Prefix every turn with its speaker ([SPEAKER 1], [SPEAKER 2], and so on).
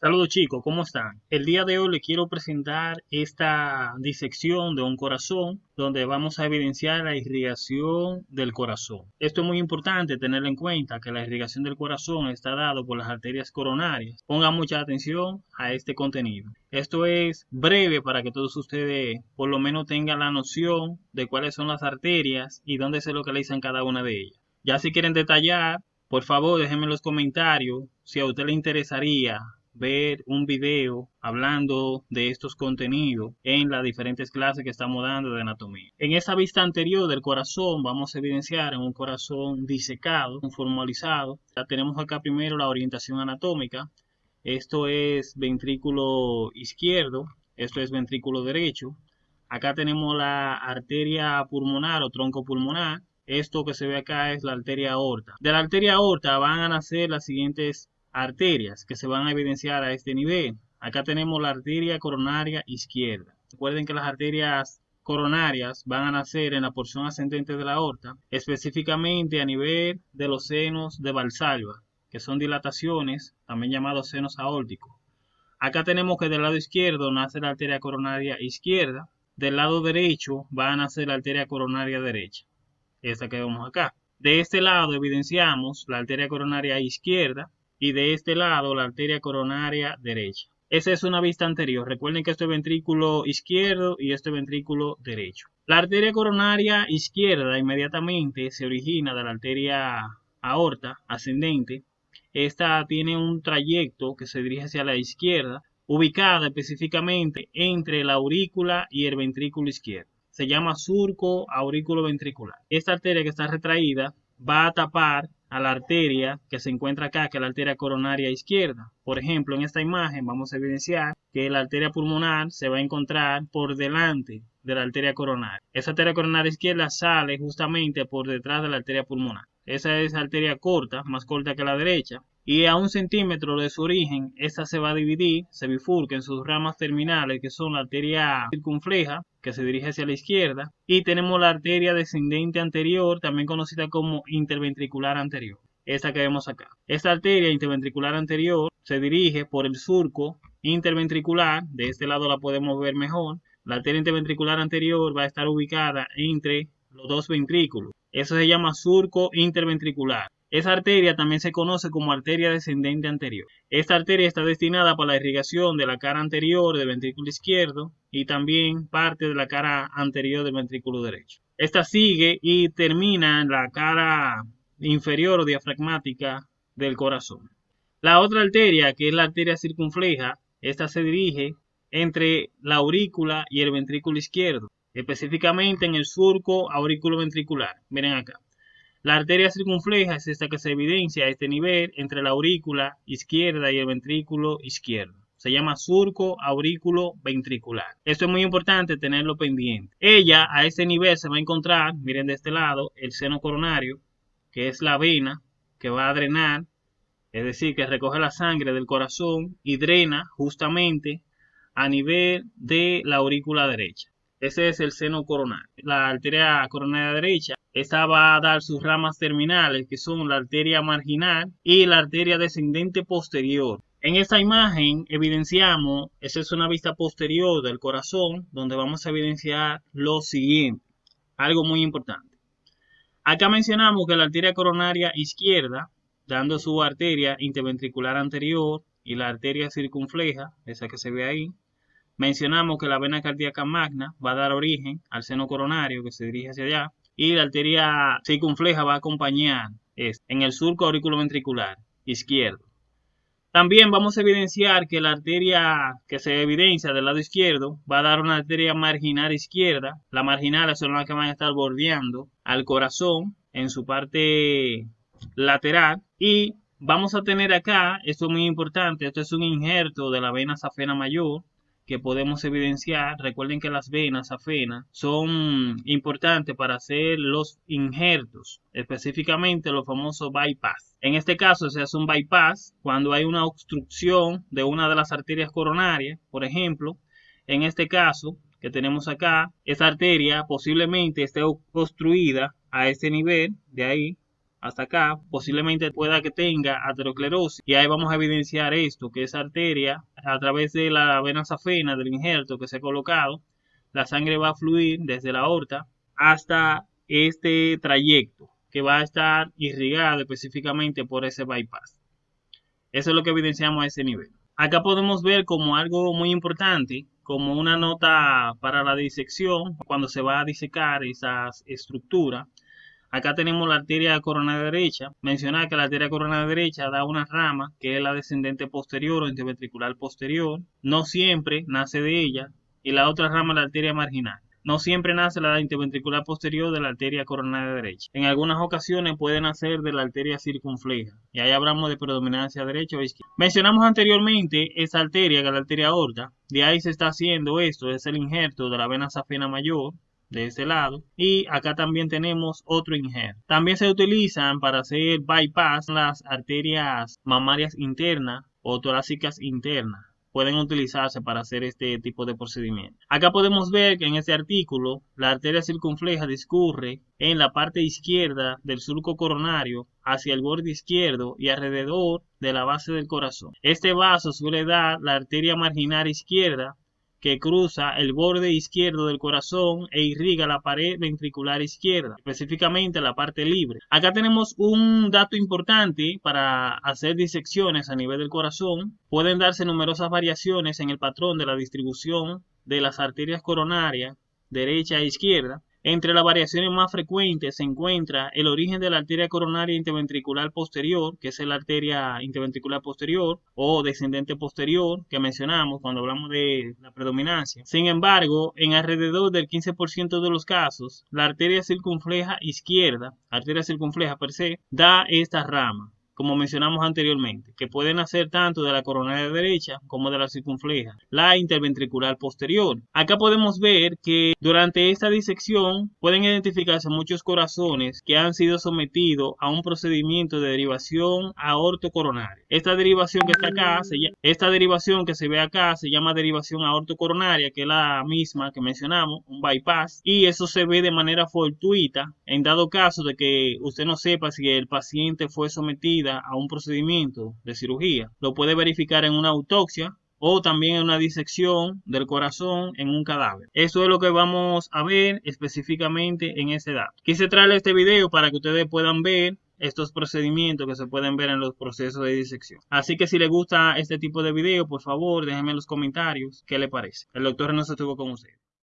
[SPEAKER 1] Saludos chicos, ¿cómo están? El día de hoy les quiero presentar esta disección de un corazón donde vamos a evidenciar la irrigación del corazón. Esto es muy importante tener en cuenta que la irrigación del corazón está dado por las arterias coronarias. Pongan mucha atención a este contenido. Esto es breve para que todos ustedes por lo menos tengan la noción de cuáles son las arterias y dónde se localizan cada una de ellas. Ya si quieren detallar, por favor déjenme en los comentarios si a usted le interesaría ver un video hablando de estos contenidos en las diferentes clases que estamos dando de anatomía. En esa vista anterior del corazón vamos a evidenciar en un corazón disecado, formalizado. Ya tenemos acá primero la orientación anatómica. Esto es ventrículo izquierdo, esto es ventrículo derecho. Acá tenemos la arteria pulmonar o tronco pulmonar. Esto que se ve acá es la arteria aorta. De la arteria aorta van a nacer las siguientes arterias que se van a evidenciar a este nivel. Acá tenemos la arteria coronaria izquierda. Recuerden que las arterias coronarias van a nacer en la porción ascendente de la aorta, específicamente a nivel de los senos de Valsalva, que son dilataciones, también llamados senos aórticos. Acá tenemos que del lado izquierdo nace la arteria coronaria izquierda, del lado derecho va a nacer la arteria coronaria derecha, esta que vemos acá. De este lado evidenciamos la arteria coronaria izquierda, y de este lado la arteria coronaria derecha. Esa es una vista anterior. Recuerden que este es ventrículo izquierdo y este ventrículo derecho. La arteria coronaria izquierda inmediatamente se origina de la arteria aorta ascendente. Esta tiene un trayecto que se dirige hacia la izquierda, ubicada específicamente entre la aurícula y el ventrículo izquierdo. Se llama surco aurículo ventricular. Esta arteria que está retraída va a tapar a la arteria que se encuentra acá, que es la arteria coronaria izquierda. Por ejemplo, en esta imagen vamos a evidenciar que la arteria pulmonar se va a encontrar por delante de la arteria coronaria. Esa arteria coronaria izquierda sale justamente por detrás de la arteria pulmonar. Esa es la arteria corta, más corta que la derecha, y a un centímetro de su origen, esta se va a dividir, se bifurca en sus ramas terminales, que son la arteria circunfleja, que se dirige hacia la izquierda, y tenemos la arteria descendente anterior, también conocida como interventricular anterior, esta que vemos acá. Esta arteria interventricular anterior se dirige por el surco interventricular, de este lado la podemos ver mejor, la arteria interventricular anterior va a estar ubicada entre los dos ventrículos. Eso se llama surco interventricular. Esa arteria también se conoce como arteria descendente anterior. Esta arteria está destinada para la irrigación de la cara anterior del ventrículo izquierdo y también parte de la cara anterior del ventrículo derecho. Esta sigue y termina en la cara inferior o diafragmática del corazón. La otra arteria, que es la arteria circunfleja, esta se dirige entre la aurícula y el ventrículo izquierdo, específicamente en el surco aurículo ventricular. Miren acá. La arteria circunfleja es esta que se evidencia a este nivel entre la aurícula izquierda y el ventrículo izquierdo. Se llama surco aurículo ventricular. Esto es muy importante tenerlo pendiente. Ella a este nivel se va a encontrar, miren de este lado, el seno coronario, que es la vena que va a drenar, es decir, que recoge la sangre del corazón y drena justamente a nivel de la aurícula derecha. Ese es el seno coronario. La arteria coronaria derecha esta va a dar sus ramas terminales, que son la arteria marginal y la arteria descendente posterior. En esta imagen evidenciamos, esa es una vista posterior del corazón, donde vamos a evidenciar lo siguiente, algo muy importante. Acá mencionamos que la arteria coronaria izquierda, dando su arteria interventricular anterior y la arteria circunfleja, esa que se ve ahí, mencionamos que la vena cardíaca magna va a dar origen al seno coronario que se dirige hacia allá, y la arteria circunfleja va a acompañar en el surco auriculoventricular izquierdo. También vamos a evidenciar que la arteria que se evidencia del lado izquierdo va a dar una arteria marginal izquierda. La marginal son las que van a estar bordeando al corazón en su parte lateral. Y vamos a tener acá, esto es muy importante, esto es un injerto de la vena safena mayor que podemos evidenciar. Recuerden que las venas afenas son importantes para hacer los injertos, específicamente los famosos bypass. En este caso se hace un bypass cuando hay una obstrucción de una de las arterias coronarias, por ejemplo, en este caso que tenemos acá, esa arteria posiblemente esté construida a este nivel de ahí, hasta acá, posiblemente pueda que tenga aterosclerosis y ahí vamos a evidenciar esto, que esa arteria a través de la vena safena del injerto que se ha colocado, la sangre va a fluir desde la aorta hasta este trayecto que va a estar irrigado específicamente por ese bypass. Eso es lo que evidenciamos a ese nivel. Acá podemos ver como algo muy importante, como una nota para la disección, cuando se va a disecar esa estructura. Acá tenemos la arteria coronaria derecha. Mencionar que la arteria coronaria derecha da una rama que es la descendente posterior o interventricular posterior. No siempre nace de ella. Y la otra rama es la arteria marginal. No siempre nace la interventricular posterior de la arteria coronaria derecha. En algunas ocasiones puede nacer de la arteria circunfleja. Y ahí hablamos de predominancia derecha o izquierda. Mencionamos anteriormente esa arteria, que es la arteria aorta. De ahí se está haciendo esto, es el injerto de la vena safena mayor de ese lado y acá también tenemos otro injerto. También se utilizan para hacer bypass las arterias mamarias internas o torácicas internas pueden utilizarse para hacer este tipo de procedimiento. Acá podemos ver que en este artículo la arteria circunfleja discurre en la parte izquierda del surco coronario hacia el borde izquierdo y alrededor de la base del corazón. Este vaso suele dar la arteria marginal izquierda que cruza el borde izquierdo del corazón e irriga la pared ventricular izquierda, específicamente la parte libre. Acá tenemos un dato importante para hacer disecciones a nivel del corazón. Pueden darse numerosas variaciones en el patrón de la distribución de las arterias coronarias derecha e izquierda. Entre las variaciones más frecuentes se encuentra el origen de la arteria coronaria interventricular posterior, que es la arteria interventricular posterior o descendente posterior que mencionamos cuando hablamos de la predominancia. Sin embargo, en alrededor del 15% de los casos, la arteria circunfleja izquierda, arteria circunfleja per se, da esta rama como mencionamos anteriormente, que pueden hacer tanto de la coronaria derecha como de la circunfleja, la interventricular posterior. Acá podemos ver que durante esta disección pueden identificarse muchos corazones que han sido sometidos a un procedimiento de derivación aortocoronaria. Esta derivación que está acá, esta derivación que se ve acá se llama derivación aortocoronaria, que es la misma que mencionamos, un bypass, y eso se ve de manera fortuita en dado caso de que usted no sepa si el paciente fue sometido a un procedimiento de cirugía, lo puede verificar en una autopsia o también en una disección del corazón en un cadáver. Eso es lo que vamos a ver específicamente en ese dato. Quise traerle este video para que ustedes puedan ver estos procedimientos que se pueden ver en los procesos de disección. Así que si les gusta este tipo de video, por favor, déjenme en los comentarios qué le parece. El doctor no se estuvo con ustedes.